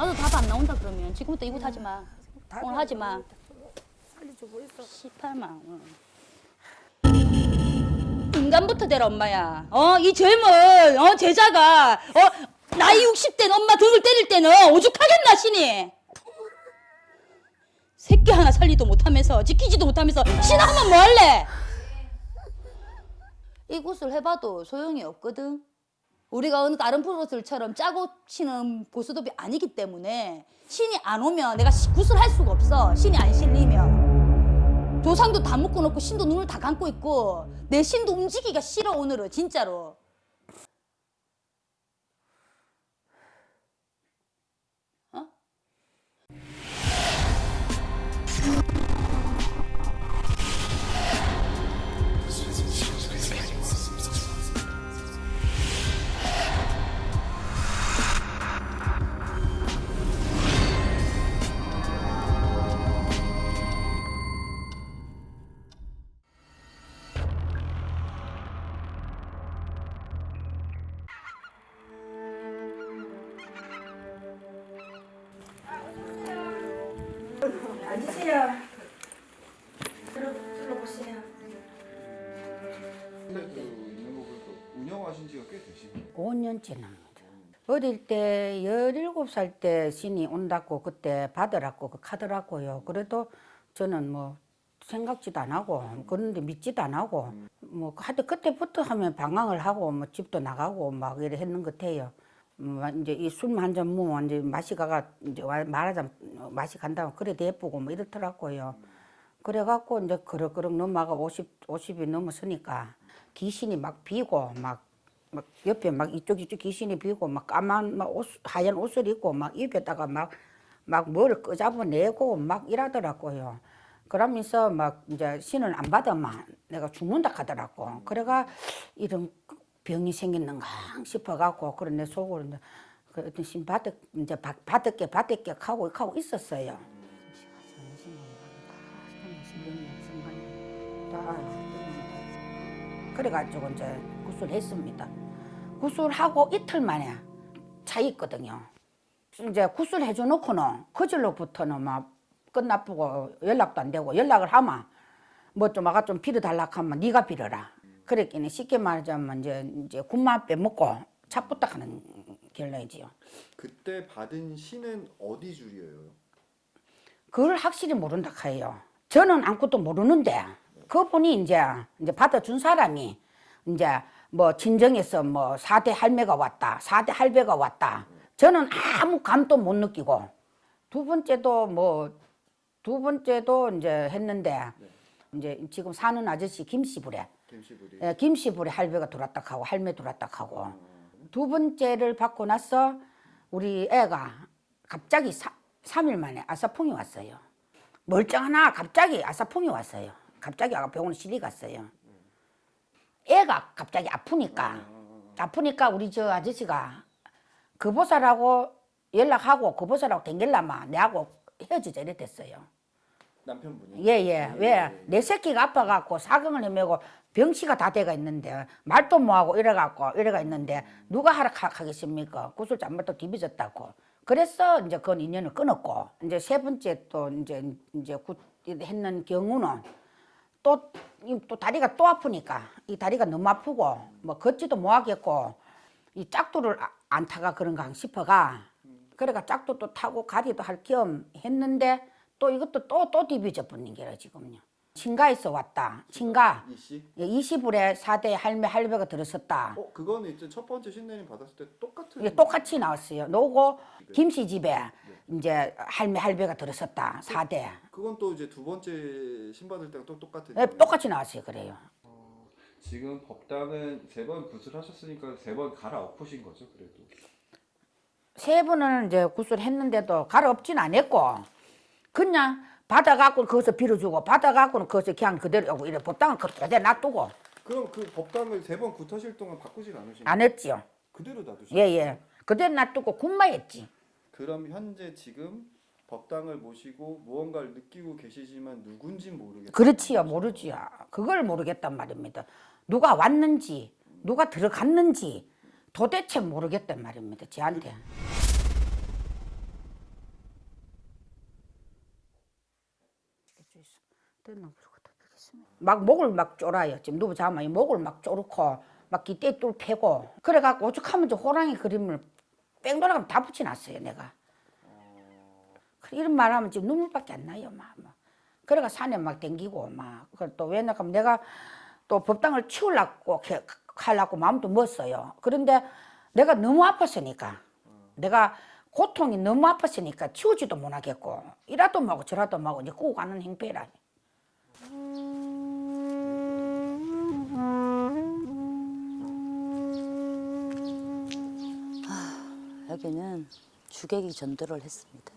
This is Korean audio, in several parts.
나도 답 안 나온다 그러면 지금부터 이곳 하지 마. 오늘 하지 마. 살려주고 있어. 18만 원. 인간부터 되라 엄마야. 어 이 젊은 어 제자가 어 나이 60된 엄마 등을 때릴 때는 오죽하겠나 신이. 새끼 하나 살리도 못하면서 지키지도 못하면서 신하면 뭐 할래? 이곳을 해봐도 소용이 없거든. 우리가 어느 다른 프로들처럼 짜고 치는 보수도비 아니기 때문에 신이 안 오면 내가 시- 구슬할 수가 없어. 신이 안 실리면. 조상도 다 묶어놓고 신도 눈을 다 감고 있고 내 신도 움직이기가 싫어 오늘은 진짜로. 5년째 납니다. 어릴 때 17살 때 신이 온다고 그때 받으라고 그 카더라고요. 그래도 저는 뭐 생각지도 안 하고 그런데 믿지도 안 하고 뭐 하여튼 그때부터 하면 방황을 하고 뭐 집도 나가고 막 이래 했는 것 같아요. 뭐 이제 이 술 한 잔 먹으면 이제 맛이 가가 이제 와- 말하자면 맛이 간다면 그래 예쁘고 뭐 이렇더라고요. 그래갖고 이제 그럭그럭 넘어가 50, 50이 넘었으니까 귀신이 막 비고 막, 막 옆에 막 이쪽 이쪽 귀신이 비고 막 까만 막 옷, 하얀 옷을 입고 막 입에다가 막 막 뭘 끄잡아내고 막 이러더라고요. 그러면서 막 이제 신을 안 받으면 내가 죽는다 하더라고. 그래가 이런 병이 생겼는가 싶어갖고 그런 내 속으로 이제 그 어떤 신 받을 이제 받- 받을게 받을게 하고 하고 있었어요. 그래가지고 이제 구술했습니다. 구술하고 이틀 만에 차 있거든요. 이제 구술 해줘 놓고는 그절로부터는 막 끝나쁘고 연락도 안 되고 연락을 하면 뭐 좀 아가 좀 빌어달라 하면 네가 빌어라. 그랬기는 쉽게 말하자면 이제 이제 군만 빼먹고 차 부탁하는 결론이지요. 그때 받은 신은 어디 줄이에요? 그걸 확실히 모른다 해요. 저는 아무것도 모르는데 그분이 이제 이제 받아준 사람이 이제 뭐 친정에서 뭐 사대 할매가 왔다, 사대 할배가 왔다. 저는 아무 감도 못 느끼고 두 번째도 뭐 두 번째도 이제 했는데 이제 지금 사는 아저씨 김씨부래 김씨부리. 예, 김씨부래 할배가 들어왔다 하고 할매 들어왔다 하고 두 번째를 받고 나서 우리 애가 갑자기 사, 3일 만에 아사풍이 왔어요. 멀쩡하나 갑자기 아사풍이 왔어요. 갑자기 아가 병원 실리 갔어요. 애가 갑자기 아프니까. 아프니까 우리 저 아저씨가 그 보살하고 연락하고 그 보살하고 댕길라마 내하고 헤어지자 이랬댔어요. 남편분이. 예예. 왜? 내 새끼가 아파갖고 사경을 헤매고 병치가 다 돼가 있는데 말도 못하고 이래갖고 이래가 있는데 누가 하락하겠습니까? 구슬 잘못도 뒤비졌다고. 그래서 이제 그건 인연을 끊었고 이제 세 번째 또 이제 이제 굿 했는 경우는 또, 이또 다리가 또 아프니까 이 다리가 너무 아프고 뭐 걷지도 못하겠고 이 짝도를 아- 안 타가 그런가 싶어가 그래가 짝도 또 타고 가리도 할 겸 했는데 또 이것도 또 또 디비져 버린 게라 지금요 친가에서 왔다. 친가. 이씨. 20불에 사대 할매 할배가 들었었다. 어 그거는 이제 첫 번째 신내림 받았을 때 똑같은. 이게 똑같이 나왔어요. 노고 김씨 집에 이제 할매 할배가 들었었다. 사대. 그건 또 이제 두 번째 신 받을 때랑 또 똑같은. 예, 똑같이 나왔어요. 그래요. 지금 법당은 세번 구슬하셨으니까 세 번 갈아엎으신 거죠, 그래도. 세 번은 이제 구슬 했는데도 갈아엎진 않았고 그냥 받아갖고 거기서 빌어주고 받아갖고는 거기서 그냥 그대로 오고 이래. 법당은 그대로 놔두고. 그럼 그 법당을 세번 굿하실 동안 바꾸질 않으신 안? 했지요. 그대로 놔두신 예예. 그대로 놔두고 군마했지. 그럼 현재 지금 법당을 모시고 무언가를 느끼고 계시지만 누군진 모르겠어요. 그렇지요 모르지요. 그걸 모르겠단 말입니다. 누가 왔는지 누가 들어갔는지 도대체 모르겠단 말입니다 저한테 있어. 막 목을 막 졸아요. 지금 누구 자면 목을 막 졸고 막 기대 뚫 패고 그래갖고 오죽하면 저 호랑이 그림을 뺑 돌아가면 다 붙여놨어요 내가. 이런 말하면 지금 눈물밖에 안 나요 막. 막. 그래가 산에 막 댕기고 막또 왜냐하면 내가 또 법당을 치우려고 게- 하려고 마음도 먹었어요. 그런데 내가 너무 아팠으니까 내가 고통이 너무 아팠으니까 치우지도 못하겠고 이라도 하고 저라도 하고 이제 꾸고 가는 행패라. 여기는 주객이 전도를 했습니다.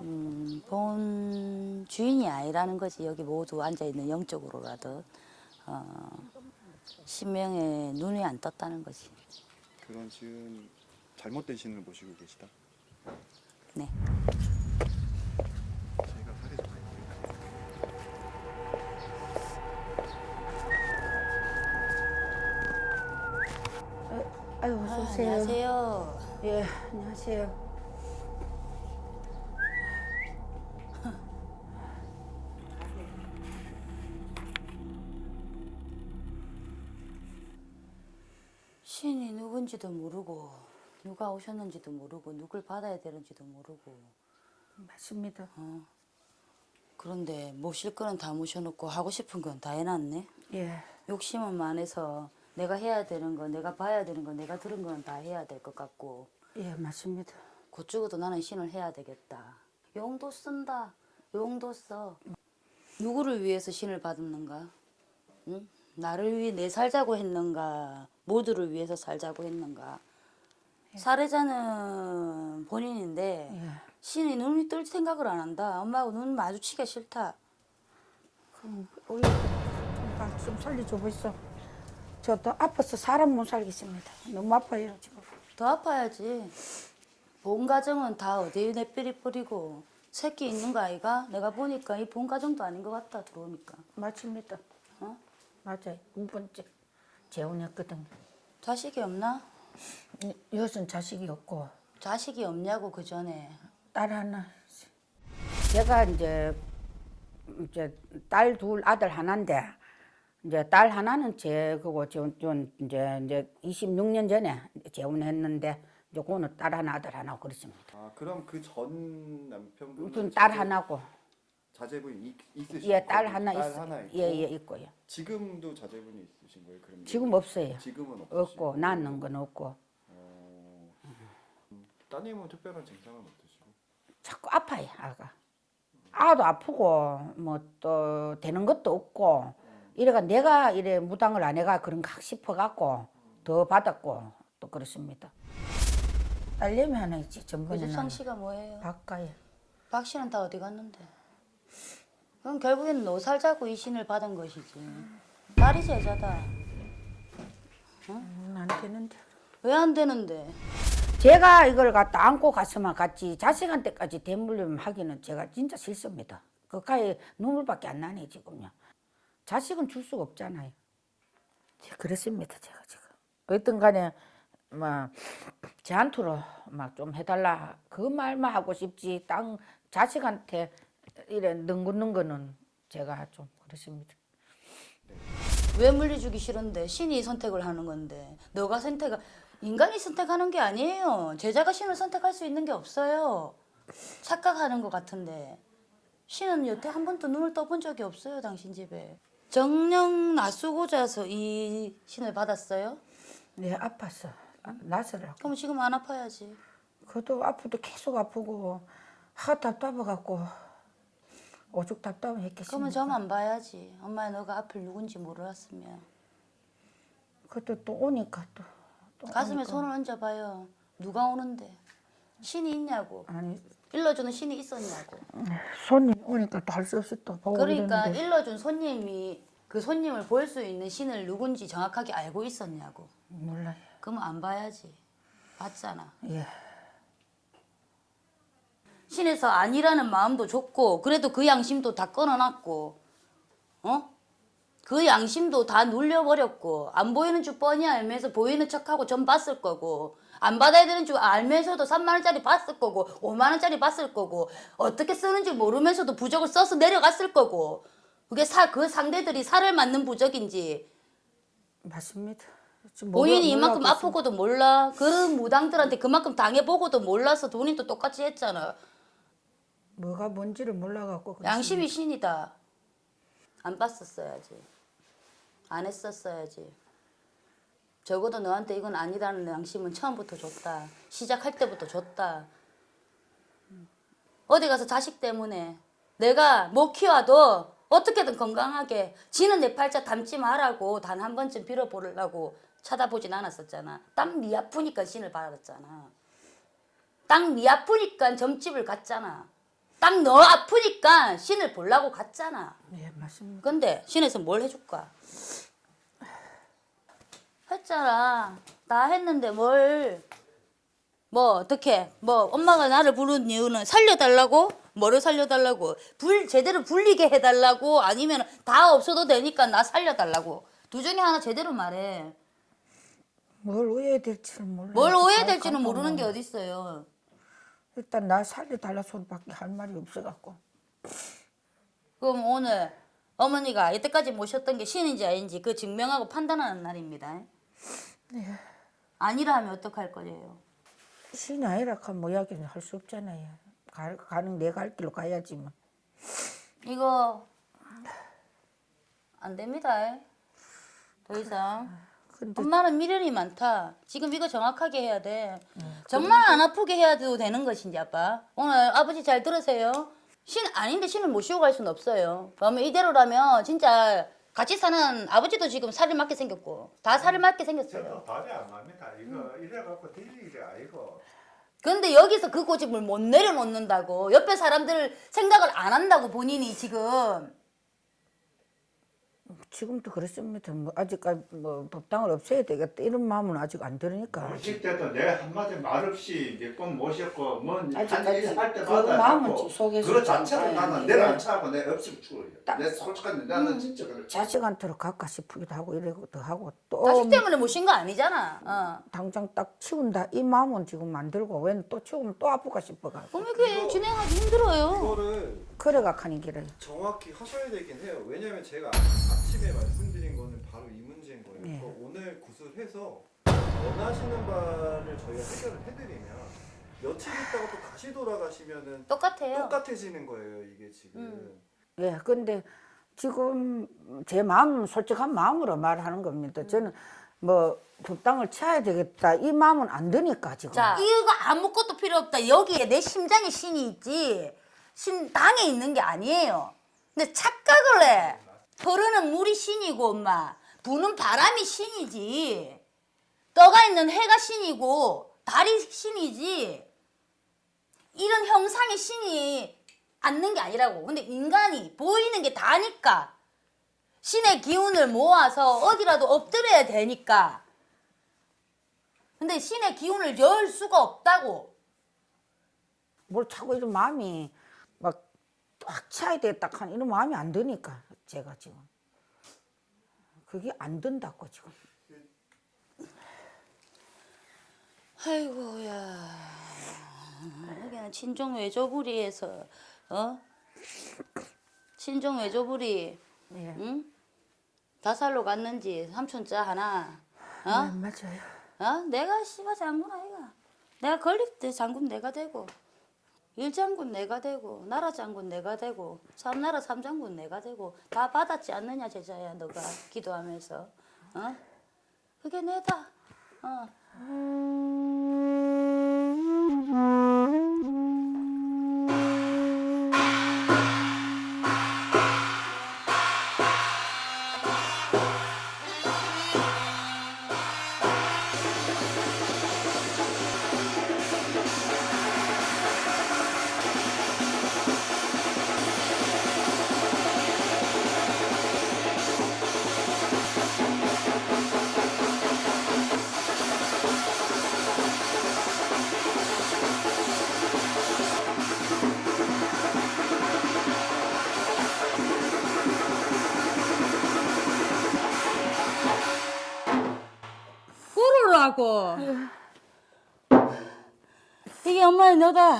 음, 본 주인이 아니라는 거지 여기 모두 앉아 있는 영적으로라도 어, 신명에 눈이 안 떴다는 거지. 그건 지금 잘못된 신을 모시고 계시다. 네. 좀 아유 아, 어서 오세요. 안녕하세요. 예 안녕하세요. 신이 누군지도 모르고 누가 오셨는지도 모르고 누굴 받아야 되는지도 모르고 맞습니다. 그런데 모실 거는 다 모셔놓고 하고 싶은 건 다 해놨네. 예 욕심은 많아서 내가 해야 되는 거, 내가 봐야 되는 거, 내가 들은 건 다 해야 될 것 같고 예, 맞습니다. 곧 죽어도 나는 신을 해야 되겠다. 용도 쓴다. 용도 써. 누구를 위해서 신을 받았는가? 응? 나를 위해 내 살자고 했는가? 모두를 위해서 살자고 했는가? 살해자는 본인인데 예. 신이 눈이 뜰 생각을 안 한다. 엄마하고 눈 마주치기가 싫다. 그럼 우리 좀, 좀 살려줘 보이소. 저도 아파서 사람 못 살겠습니다. 너무 아파요 지금. 더 아파야지. 본 가정은 다 어디에 내삐리 뿌리고 새끼 있는 거 아이가? 내가 보니까 이 본 가정도 아닌 것 같다 들어오니까. 맞습니다. 어? 맞아요. 두 번째 재혼했거든요. 자식이 없나? 여선 자식이 없고 자식이 없냐고 그 전에. 딸 하나. 제가 이제 이제 딸 둘 아들 하나인데 이제 딸 하나는 제 그거 전, 전 이제 이제 26년 전에 재혼했는데 이제 그거는 딸 하나 아들 하나 그렇습니다. 아 그럼 그 전 남편분 무슨 딸 하나고 자제분이 있- 있으신 예 딸 거고, 하나 딸 있어 하나 있고 예 예 있고요. 지금도 자제분이 있으신 거예요? 그럼 지금 없어요. 지금은 없으시고. 없고 낳는 건 없고 어, 음, 따님은 특별한 증상은 없으시고 자꾸 아파요 아가. 아도 아프고 뭐 또 되는 것도 없고 이래가 내가 이래 무당을 안 해가 그런가 싶어 갖고 더 받았고 또 그렇습니다. 딸내미 하나 있지 전번에는 유주창 씨가 뭐예요? 바꿔요. 박 씨는 다 어디 갔는데? 그럼 결국에는 너 살자고 이 신을 받은 것이지. 딸이 제자다. 음, 안 되는데. 왜 안 되는데? 제가 이걸 갖다 안고 갔으면 같이 자식한테까지 대물림 하기는 제가 진짜 싫습니다. 그까이 눈물밖에 안 나네 지금요. 자식은 줄 수가 없잖아요. 제- 그렇습니다 제가 지금. 어떤 간에 뭐 제한투로 막 좀 해달라 그 말만 하고 싶지 땅 자식한테 이래 능긋는 거는 제가 좀 그렇습니다. 왜 물리주기 싫은데 신이 선택을 하는 건데 너가 선택 인간이 선택하는 게 아니에요. 제자가 신을 선택할 수 있는 게 없어요. 착각하는 것 같은데 신은 여태 한 번도 눈을 떠본 적이 없어요. 당신 집에 정령 낯수고자서 이 신을 받았어요. 네 아팠어. 아, 나서라고. 그럼 지금 안 아파야지. 그것도 아프도 계속 아프고 하 답답해갖고 오죽 그러면 답답했겠습니까? 저만 봐야지. 엄마 너가 앞을 누군지 몰랐으면 그것도 또 오니까 또, 또 가슴에 오니까. 손을 얹어봐요. 누가 오는데 신이 있냐고 아니 일러주는 신이 있었냐고. 손님 오니까 또 할 수 없이 또 보고 그러니까 이러는데 일러준 손님이 그 손님을 볼 수 있는 신을 누군지 정확하게 알고 있었냐고. 몰라요. 그러면 안 봐야지. 봤잖아. 예. 신에서 아니라는 마음도 좋고 그래도 그 양심도 다 끊어놨고 어? 그 양심도 다 눌려버렸고 안 보이는 줄 뻔히 알면서 보이는 척하고 전 봤을 거고 안 받아야 되는 줄 알면서도 3만 원짜리 봤을 거고 5만 원짜리 봤을 거고 어떻게 쓰는지 모르면서도 부적을 써서 내려갔을 거고 그게 사, 그 상대들이 살을 맞는 부적인지 맞습니다. 본인이 이만큼 아프고도 몰라 그런 무당들한테 그만큼 당해보고도 몰라서 본인도 똑같이 했잖아 뭐가 뭔지를 몰라갖고. 양심이 신이다. 안 봤었어야지. 안 했었어야지. 적어도 너한테 이건 아니라는 양심은 처음부터 줬다. 시작할 때부터 줬다. 어디 가서 자식 때문에 내가 못 키워도 어떻게든 건강하게 지는 내 팔자 닮지 말라고 단 한 번쯤 빌어보려고 쳐다보진 않았었잖아. 딱니 아프니까 신을. 딱니 아프니까 점집을 갔잖아. 딱 너 아프니까 신을 보려고 갔잖아. 예, 맞습니다. 근데 신에서 뭘 해줄까? 했잖아. 다 했는데 뭘. 뭐 어떻게 뭐 엄마가 나를 부른 이유는 살려달라고 뭐를 살려달라고 불 제대로 불리게 해달라고 아니면 다 없어도 되니까 나 살려달라고 두 중에 하나 제대로 말해 뭘 오해될지를 몰라. 뭘 오해될지는 모르는 게 어딨어요 일단 나 살려달라 소리밖에 할 말이 없어갖고. 그럼 오늘 어머니가 이때까지 모셨던 게 신인지 아닌지 그 증명하고 판단하는 날입니다. 아니라 하면 어떡할 거예요? 신이 아니라 하면 뭐 이야기는 할 수 없잖아요. 가, 가는 내가 갈 길로 가야지 뭐. 이거 안 됩니다. 더 이상. 근데 엄마는 미련이 많다. 지금 이거 정확하게 해야 돼. 정말 안 아프게 해야도 되는 것인지 아빠. 오늘 아버지 잘 들으세요. 신 아닌데 신을 모시고 갈 수는 없어요. 그러면 이대로라면 진짜 같이 사는 아버지도 지금 살을 맞게 생겼고 다 살을 맞게 생겼어요. 답이 안 납니다. 이거 이래갖고 될 일이 아니고. 근데 여기서 그 고집을 못 내려놓는다고 옆에 사람들 생각을 안 한다고 본인이 지금 지금도 그렇습니다. 뭐 아직까지 뭐 법당을 없애야 되겠다 이런 마음은 아직 안 들으니까. 모실 때도 내 한마디 말 없이 몇번 모셨고 뭔 아직까지 한일할 그 때마다 마음은 속에서 그거 자체를 좀 나는 아니, 내려앉혀하고 내 없이 죽어요. 딱- 내 솔직한 나는 진짜 그래. 자식한테로 갈까 싶기도 하고 이러기도 하고 또 자식 때문에 모신 거 아니잖아. 어. 당장 딱 치운다 이 마음은 지금 안 들고 왜또 치우면 또 아플까 싶어가 그럼 이게 진행하기 힘들어요. 이거를 그래가 가는 길을 정확히 하셔야 되긴 해요. 왜냐면 제가 아침에 말씀드린 거는 바로 이 문제인 거예요. 네. 그러니까 오늘 구슬해서 원하시는 바를 저희가 해결을 해드리면 며칠 있다가 또 다시 돌아가시면은 똑같아요. 똑같아지는 거예요. 이게 지금. 음. 예 근데 지금 제 마음 솔직한 마음으로 말하는 겁니다 저는 뭐 법당을 쳐야 되겠다 이 마음은 안 드니까 지금 자, 이거 아무것도 필요 없다. 여기에 내 심장에 신이 있지. 신 당에 있는 게 아니에요. 근데 착각을 해. 흐르는 물이 신이고 엄마. 부는 바람이 신이지. 떠가 있는 해가 신이고 달이 신이지. 이런 형상의 신이 앉는 게 아니라고. 근데 인간이 보이는 게 다니까. 신의 기운을 모아서 어디라도 엎드려야 되니까. 근데 신의 기운을 열 수가 없다고. 뭘 차고 이런 마음이 막 꽉 차야 되겠다 하는 이런 마음이 안 드니까 제가 지금 그게 안 든다고 지금 아이고야. 여기는 친정 외조부리에서 어? 친정 외조부리 예 응? 다살로 갔는지 삼촌자 하나 어? 네, 맞아요 어? 내가 씨발 장군 아이가. 내가 건립 때 장군 내가 되고 일장군 내가 되고 나라 장군 내가 되고 삼나라 삼장군 내가 되고 다 받았지 않느냐 제자야 너가 기도하면서 어? 그게 내다. 어. 하고. 이게 엄마의 너다.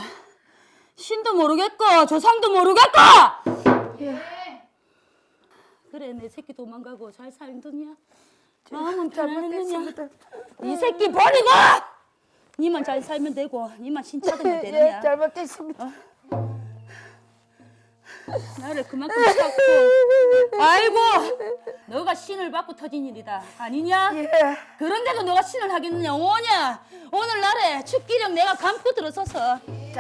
신도 모르겠고 조상도 모르겠고. 그래 내 새끼 도망가고 잘 살더냐? 마음은 편안했느냐? 이 새끼 버리고 니만 잘 살면 되고 니만 신차되면 되느냐? 잘못됐습니다. 나를 그만큼 찾고. 아이고 너가 신을 받고 터진 일이다. 아니냐? 예. 그런데도 너가 신을 하겠느냐? 오냐? 오늘날에 축기령 내가 감고 들어서서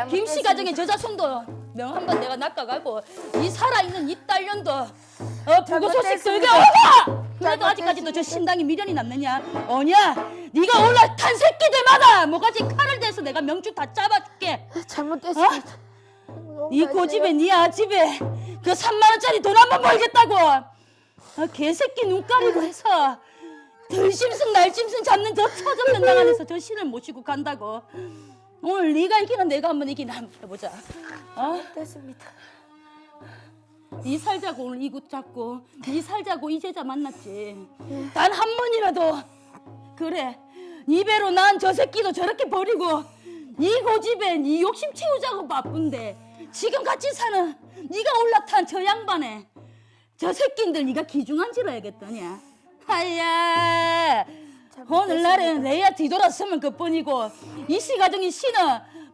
김씨 가정의 저자손도 명 한번 내가 낚아가고 이 살아있는 이 딸년도 어 불고 소식 들게 오라 그래도 아직까지도 저 신당이 미련이 남느냐? 오냐? 네가 올라탄 새끼들마다 뭐가지 칼을 대서 내가 명주 다 잡아줄게. 잘못됐습니다. 이 고집에 네 아집에 그 3만 원짜리 돈 한 번 벌겠다고. 아, 개새끼 눈 가리고 해서 들심승 날짐승 잡는 저 처전 면당 안에서 저 신을 모시고 간다고. 오늘 네가 이기나 내가 한번 이기나 한번 해보자. 어? 됐습니다. 네 살자고 오늘 이곳 잡고 네 살자고 이 제자 만났지. 단 한 번이라도 그래. 네 배로 난 저 새끼도 저렇게 버리고 네 고집에 네 욕심 채우자고 바쁜데 지금 같이 사는 네가 올라탄 저 양반에 저 새끼들 네가 기중한 줄 알겠더냐 하야. 오늘날에 내야 뒤돌아서면 그뿐이고 이씨 가정이 씨는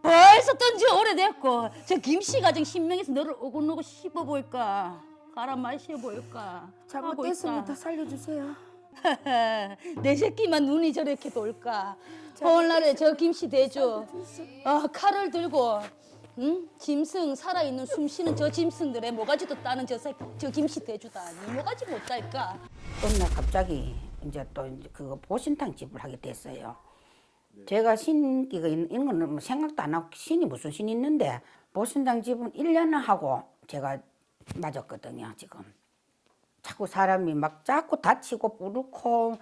벌써 뜬지 오래됐고 저 김씨 가정 신명에서 너를 오곤오고 씹어볼까? 갈아 마셔볼까? 하고 있다. 살려주세요. 내 새끼만 눈이 저렇게 돌까? 오늘날에 저 김씨 대주. 어, 칼을 들고 응? 짐승 살아있는 숨쉬는 저 짐승들의 모가지도 따는 저, 새, 저 김씨 대주다 니 모가지 못 딸까 어느 날 갑자기 이제 또 이제 그거 보신탕 집을 하게 됐어요. 제가 신기가 있는 거는 뭐 생각도 안 하고 신이 무슨 신이 있는데 보신탕 집은 1년을 하고 제가 맞았거든요, 지금. 자꾸 사람이 막 자꾸 다치고 부르고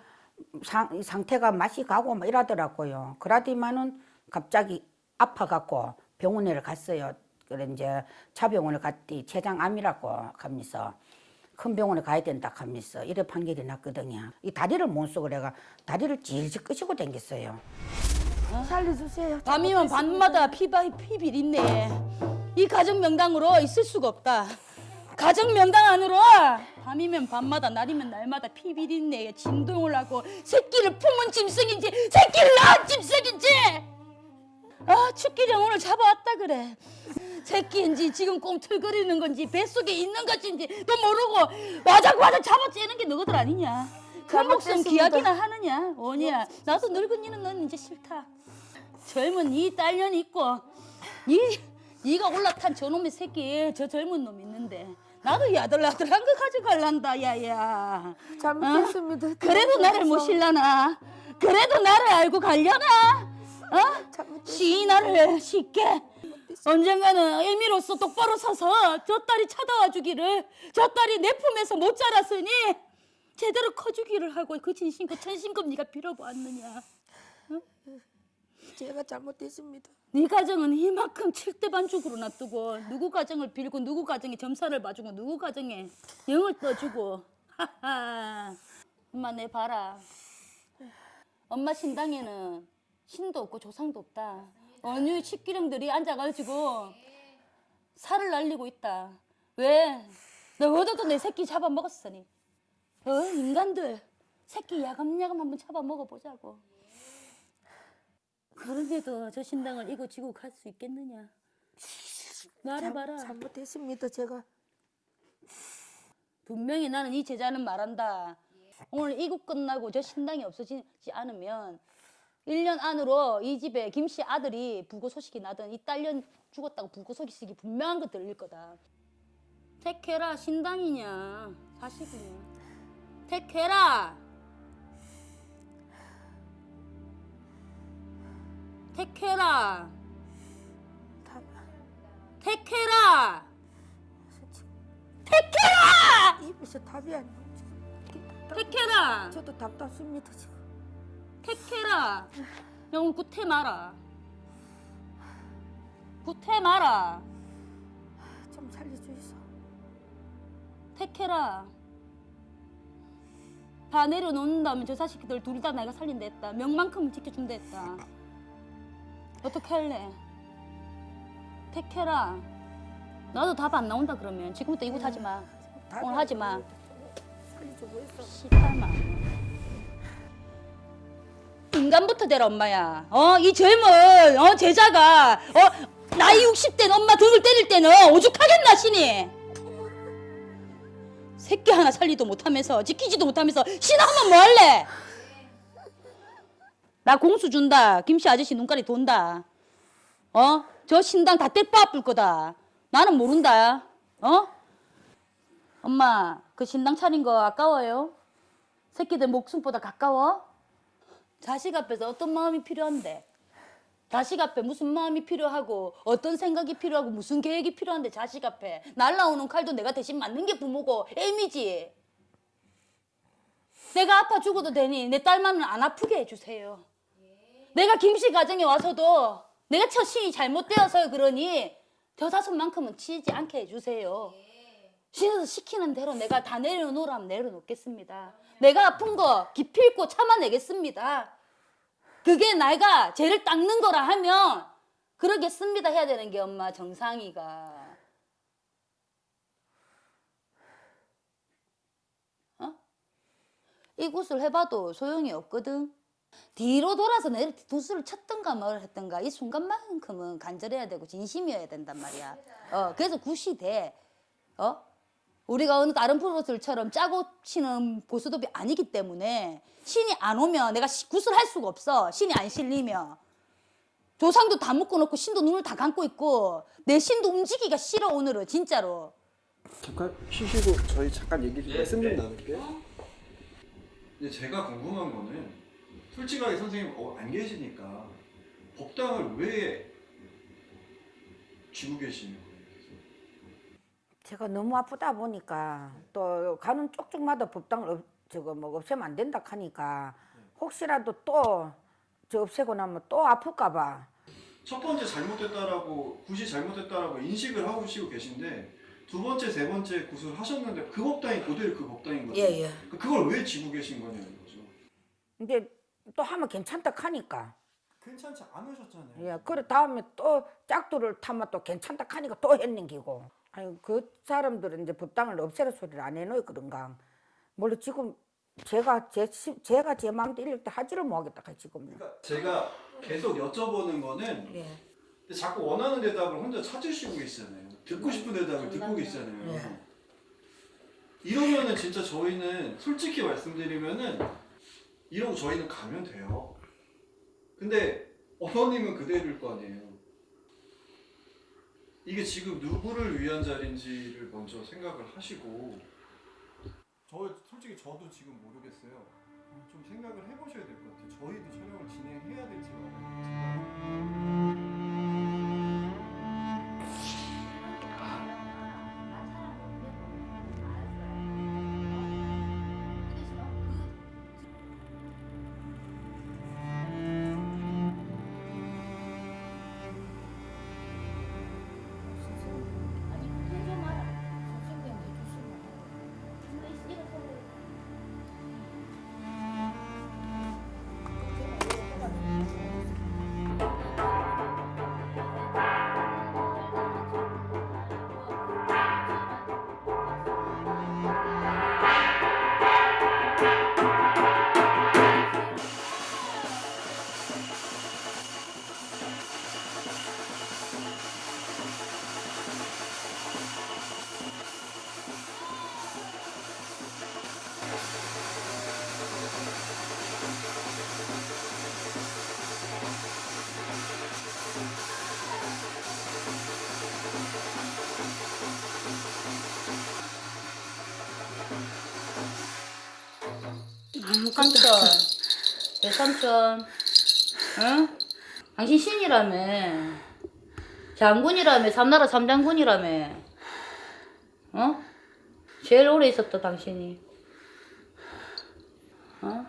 상, 상태가 맛이 가고 막 이러더라고요. 그러더니만은 갑자기 아파갖고 병원에 갔어요. 그래 이제 차병원을 갔더니 췌장암이라고 하면서 큰 병원에 가야 된다 하면서 이래 판결이 났거든요. 이 다리를 못 쓰고 내가 다리를 질질 끄시고 댕겼어요. 살려주세요. 밤이면 밤마다 피바 피비 있네. 이 가정 명당으로 있을 수가 없다. 가정 명당 안으로 밤이면 밤마다 날이면 날마다 피비린내 진동을 하고 새끼를 품은 짐승인지 새끼를 낳은 짐승인지 아 축기령 오늘 잡아왔다 그래. 새끼인지 지금 꽁틀거리는 건지 뱃속에 있는 것인지 또 모르고 와작와작 잡아째는 게 너희들 아니냐? 그 목숨 기약이나 하느냐? 오냐 나도 늙은이는 넌 이제 싫다. 젊은 이 딸년 있고 이 네가 올라탄 저놈의 새끼 저 젊은 놈 있는데 나도 야들야들한 거 가져갈란다 야야. 잘못했습니다. 그래도 나를 모실라나? 그래도 나를 알고 갈려나 어? 잘못했- 시 나를 쉽게 언젠가는 의미로서 똑바로 서서 저 딸이 찾아와 주기를 저 딸이 내 품에서 못 자랐으니 제대로 커주기를 하고 그 진심과 천심껏 네가 빌어보았느냐? 제가 잘못했습니다. 네 가정은 이만큼 칠대 반죽으로 놔두고 누구 가정을 빌고 누구 가정에 점사를 봐주고 누구 가정에 영을 떠주고. 하하. 엄마 내 봐라. 엄마 신당에는 신도 없고 조상도 없다 어느 식기령들이 앉아가지고 살을 날리고 있다 왜? 너희들도 내 새끼 잡아먹었으니 어 인간들 새끼 야금야금 한번 잡아먹어보자고 그런데도 저 신당을 이고 지고 갈 수 있겠느냐? 말해봐라. 잘못했습니다. 제가 분명히 나는 이 제자는 말한다. 오늘 이국 끝나고 저 신당이 없어지지 않으면 1년 안으로 이 집에 김 씨 아들이 불고 소식이 나든 이 딸년 죽었다고 불고 소식이 분명한 거 들릴 거다. 택해라 신당이냐 사실이냐. 택해라. 택해라. 답 택해라. 입에서 답이 안 나오죠. 택해라. 저도 답답습니다 지금. 택해라. 영을 구태 마라. 구태 마라. 좀 살려주이소. 택해라. 다 내려놓는다면 저 자식들 둘 다 내가 살린다 했다. 명만큼은 지켜준다 했다. 어떻게 할래? 택해라. 나도 답 안 나온다 그러면 지금부터 이곳 하지 마. 오늘 하지 마. 살려주고 있어. 시탈마. 인간부터 되라 엄마야. 어 이 젊은 어 제자가 어 나이 60된 엄마 등을 때릴 때는 오죽하겠나 신이. 새끼 하나 살리도 못하면서 지키지도 못하면서 신하면 뭐 할래? 나 공수 준다. 김씨 아저씨 눈깔이 돈다. 어? 저 신당 다 떼빠 아플 거다. 나는 모른다. 어? 엄마, 그 신당 차린 거 아까워요? 새끼들 목숨보다 가까워? 자식 앞에서 어떤 마음이 필요한데? 자식 앞에 무슨 마음이 필요하고 어떤 생각이 필요하고 무슨 계획이 필요한데 자식 앞에 날라오는 칼도 내가 대신 맞는 게 부모고 애미지. 내가 아파 죽어도 되니 내 딸만은 안 아프게 해주세요. 내가 김씨 가정에 와서도 내가 처신이 잘못되어서 그러니 겨자손만큼은 치지 않게 해주세요. 신에서 시키는 대로 내가 다 내려놓으라면 내려놓겠습니다. 내가 아픈 거 기필코 참아내겠습니다. 그게 내가 죄를 닦는 거라 하면 그러겠습니다 해야 되는 게 엄마 정상이가. 어? 이 굿을 해봐도 소용이 없거든. 뒤로 돌아서 내 두수를 쳤던가 뭘 했던가 이 순간만큼은 간절해야 되고 진심이어야 된단 말이야. 어, 그래서 굿이 돼. 어? 우리가 어느 다른 프로들처럼 짜고 치는 보수도비 아니기 때문에 신이 안 오면 내가 시- 굿을 할 수가 없어. 신이 안 실리면. 조상도 다 묶어놓고 신도 눈을 다 감고 있고 내 신도 움직이기가 싫어 오늘은 진짜로. 잠깐 쉬시고 저희 잠깐 얘기 좀 예, 말씀 좀 네. 나눌게요. 근데 제가 궁금한 거는 솔직하게 선생님 어, 안 계시니까 법당을 왜 쥐고 계시는? 제가 너무 아프다 보니까 또 가는 쪽쪽마다 법당을 없, 저거 뭐 없애면 안 된다 하니까 혹시라도 또 저 없애고 나면 또 아플까봐 첫 번째 잘못됐다라고 굿이 잘못됐다라고 인식을 하고 계시고 계신데 두 번째 세 번째 굿을 하셨는데 그 법당이 그대로 그 법당인 거죠. 예, 예. 그걸 왜 쥐고 계신 거냐는 거죠. 이제 또 하면 괜찮다 하니까 괜찮지 않으셨잖아요. 예, 그래 다음에 또 짝두를 타면 또 괜찮다 하니까 또 했는 기고 아니 그 사람들은 이제 법당을 없애라 소리를 안 해놓을 그런가 물론 지금 제가 제 시- 제가 제 마음대로 때 하지를 못하겠다 지금 그러니까 제가 계속 여쭤보는 거는 예. 근데 자꾸 원하는 대답을 혼자 찾으시고 계시잖아요. 듣고 싶은 대답을 듣고 계시잖아요. 네. 이러면은 진짜 저희는 솔직히 말씀드리면은 이러고 저희는 가면 돼요. 근데 어머님은 그대로일 거 아니에요. 이게 지금 누구를 위한 자리인지를 먼저 생각을 하시고 저 솔직히 저도 지금 모르겠어요. 좀 생각을 해보셔야 될 것 같아요. 저희도 촬영을 진행해야 될지 말아야 삼촌, 내 삼촌, 응? 당신 신이라며, 장군이라며, 삼나라 삼장군이라며, 어? 제일 오래 있었다 당신이, 어?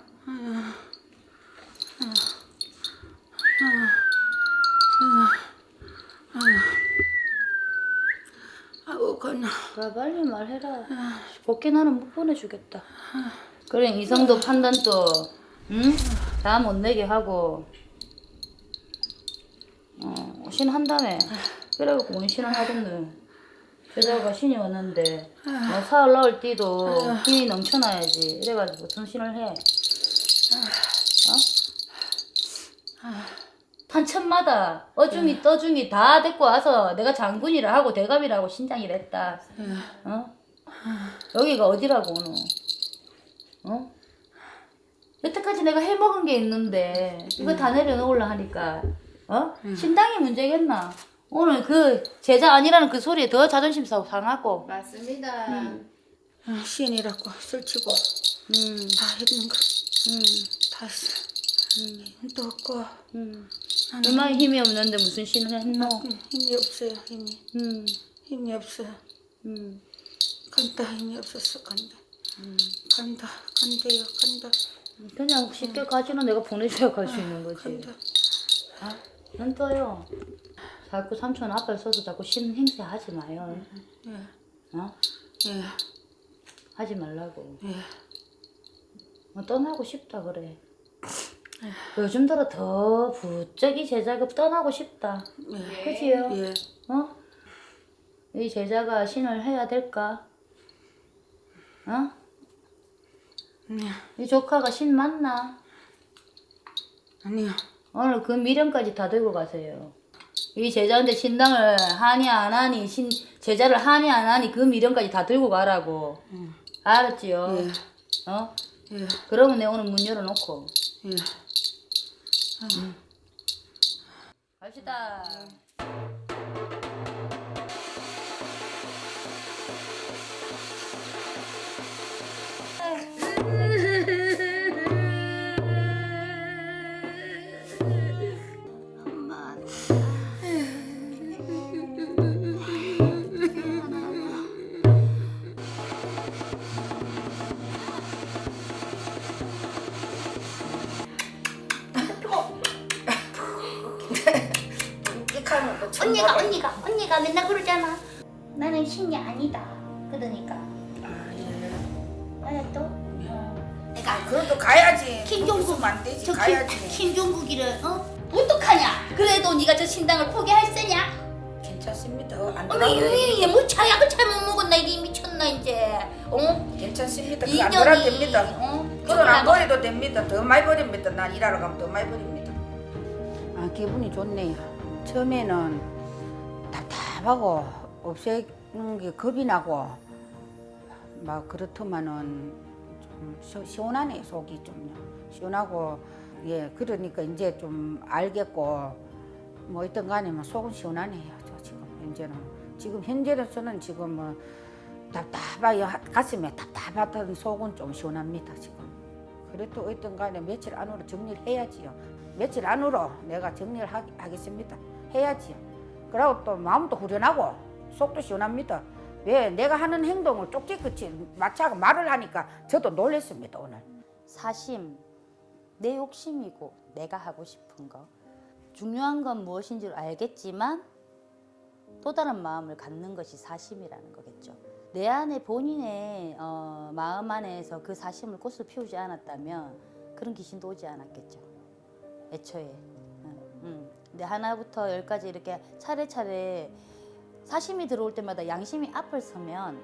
아우 건나 빨리 말해라. 곱게 나는 못 보내주겠다. 그래 이성도 판단도 응? 다 못 내게 하고. 어, 신 한다며 그래갖고 원신을 하던데. 게다가 신이 왔는데. 뭐 사흘 나올 때도 힘이 넘쳐나야지. 이래가지고 전신을 해. 어? 탄천마다 어중이 떠중이 다 데리고 와서 내가 장군이라 하고 대감이라고 신장이라 했다. 어? 여기가 어디라고 오노 어? 여태까지 내가 해먹은 게 있는데 이거 다 내려놓으려 하니까 어? 신당이 문제겠나? 오늘 그 제자 아니라는 그 소리에 더 자존심 상- 상하고 맞습니다. 아, 신이라고 설치고 음, 다 했는 거. 음, 다 했어. 힘도 없고 음. 얼마나 힘이 없는데 무슨 신을 했노? 음, 힘이 없어요. 힘이 음, 힘이 없어. 음. 간다 힘이 없었어 간다. 간다 간대요 간다 그냥 쉽게 가지는 내가 보내줘야 갈 수 있는 거지 간다. 안 떠요 자꾸 삼촌 앞에 서서 자꾸 신 행세 하지 마요 예, 어? 예, 하지 말라고 예. 어, 떠나고 싶다 그래 요즘 들어 더 부쩍이 제자가 떠나고 싶다 예. 그지요? 예. 어? 이 제자가 신을 해야 될까? 어? 예. 이 조카가 신 맞나? 아니요. 오늘 그 미련까지 다 들고 가세요. 이 제자한테 신당을 하니 안 하니 신 제자를 하니 안 하니 그 미련까지 다 들고 가라고. 알았지요? 예. 어? 예. 그러면 내가 오늘 문 열어놓고 예. 갑시다. 언니가 언니가 언니가 맨날 그러잖아. 나는 신이 아니다. 그러니까. 아, 예. 알았어? 내가 그래도 가야지. 김종국 안 되지. 저 가야지. 김, 김종국이를 어 어떡하냐? 그래도 네가 저 신당을 포기할 세냐? 괜찮습니다. 안 어머 돌아도 이뭐 차약을 잘못 먹었나 이게 미쳤나 이제? 어? 괜찮습니다. 이 그안 돌아도 됩니다. 어? 그건 안 버려도 됩니다. 더 많이 버립니다. 난 일하러 가면 더 많이 버립니다. 아 기분이 좋네요. 처음에는 답답하고 없애는 게 겁이 나고 막 그렇더만은 좀 시- 시원하네 속이 좀요. 시원하고 예 그러니까 이제 좀 알겠고 뭐 있던 간에 뭐 속은 시원하네요. 저 지금 현재는 지금 현재는 저는 지금 뭐 답답하여 가슴에 답답하던 속은 좀 시원합니다 지금. 그래도 어떤 간에 며칠 안으로 정리를 해야지요. 며칠 안으로 내가 정리를 하, 하겠습니다. 해야지요. 그리고 또 마음도 후련하고 속도 시원합니다. 왜 내가 하는 행동을 쪽지끝이 마차가 말을 하니까 저도 놀랬습니다 오늘. 사심, 내 욕심이고 내가 하고 싶은 거. 중요한 건 무엇인 줄 알겠지만 또 다른 마음을 갖는 것이 사심이라는 거겠죠. 내 안에 본인의 어, 마음 안에서 그 사심을 꽃을 피우지 않았다면 그런 귀신도 오지 않았겠죠. 애초에. 응, 응. 근데 하나부터 열까지 이렇게 차례차례 사심이 들어올 때마다 양심이 앞을 서면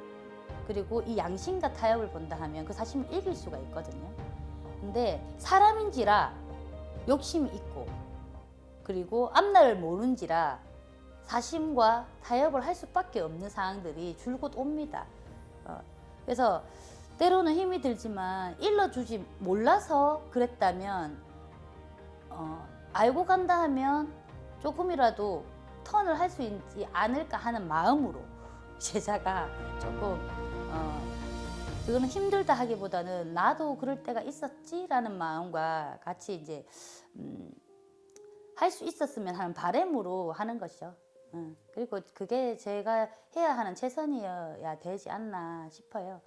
그리고 이 양심과 타협을 본다 하면 그 사심을 이길 수가 있거든요. 근데 사람인지라 욕심이 있고 그리고 앞날을 모른지라 사심과 타협을 할 수밖에 없는 상황들이 줄곧 옵니다. 어, 그래서 때로는 힘이 들지만 일러주지 몰라서 그랬다면 어, 알고 간다 하면 조금이라도 턴을 할 수 있지 않을까 하는 마음으로 제자가 조금 어, 그거는 힘들다 하기보다는 나도 그럴 때가 있었지 라는 마음과 같이 이제 음, 할 수 있었으면 하는 바램으로 하는 것이죠. 응. 그리고 그게 제가 해야 하는 최선이어야 되지 않나 싶어요.